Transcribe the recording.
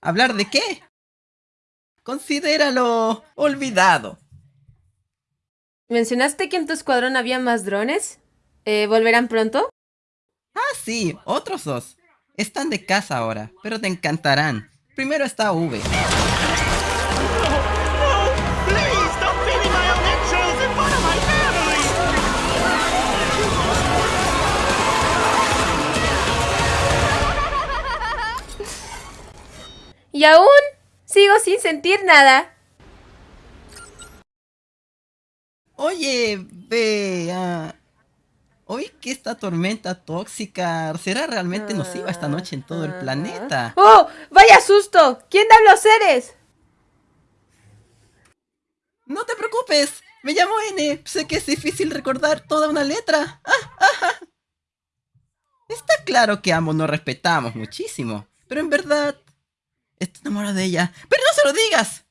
¿Hablar de qué? Considéralo olvidado. ¿Mencionaste que en tu escuadrón había más drones? Eh, ¿Volverán pronto? Ah, sí, otros dos. Están de casa ahora, pero te encantarán. Primero está V. Y aún sigo sin sentir nada. Oye, vea. Oí que esta tormenta tóxica será realmente nociva esta noche en todo el planeta. ¡Oh! ¡Vaya susto! ¿Quién da los seres? No te preocupes, me llamo N. Sé que es difícil recordar toda una letra. Está claro que ambos nos respetamos muchísimo, pero en verdad... Estoy enamorado de ella. ¡Pero no se lo digas!